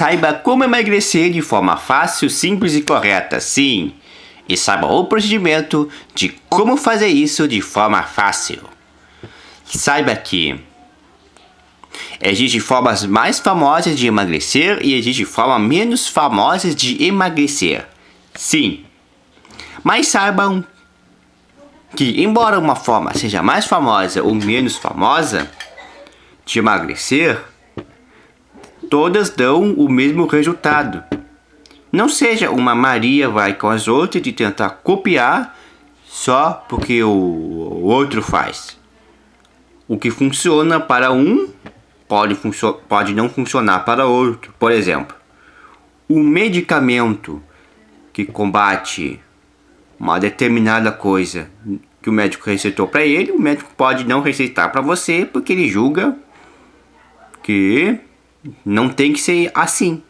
Saiba como emagrecer de forma fácil, simples e correta, sim. E saiba o procedimento de como fazer isso de forma fácil. Saiba que existem formas mais famosas de emagrecer e existem formas menos famosas de emagrecer. Sim. Mas saibam que, embora uma forma seja mais famosa ou menos famosa de emagrecer, todas dão o mesmo resultado. Não seja uma Maria vai com as outras de tentar copiar só porque o outro faz. O que funciona para um pode, pode não funcionar para outro. Por exemplo, o medicamento que combate uma determinada coisa que o médico receitou para ele, o médico pode não receitar para você porque ele julga que não tem que ser assim.